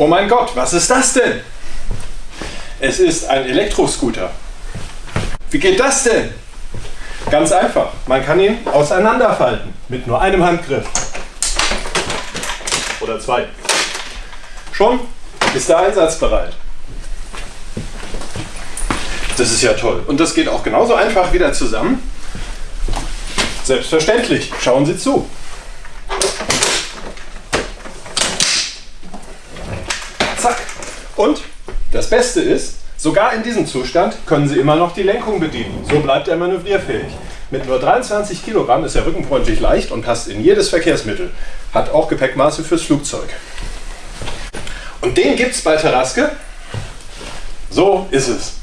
Oh mein Gott, was ist das denn? Es ist ein Elektroscooter. Wie geht das denn? Ganz einfach. Man kann ihn auseinanderfalten mit nur einem Handgriff. Oder zwei. Schon ist er einsatzbereit. Das ist ja toll. Und das geht auch genauso einfach wieder zusammen. Selbstverständlich. Schauen Sie zu. Zack. Und das Beste ist, sogar in diesem Zustand können Sie immer noch die Lenkung bedienen. So bleibt er manövrierfähig. Mit nur 23 Kilogramm ist er rückenfreundlich leicht und passt in jedes Verkehrsmittel. Hat auch Gepäckmaße fürs Flugzeug. Und den gibt es bei Taraske. So ist es.